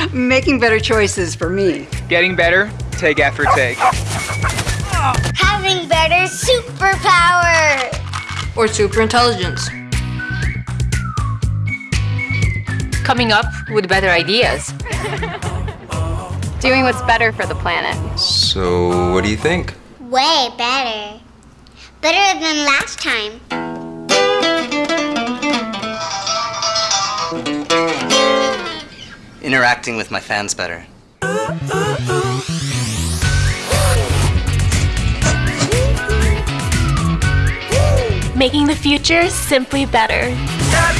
Making better choices for me. Getting better, take after take. Having better superpower. Or super intelligence. Coming up with better ideas. Doing what's better for the planet. So, what do you think? Way better. Better than last time. Interacting with my fans better. Making the future simply better.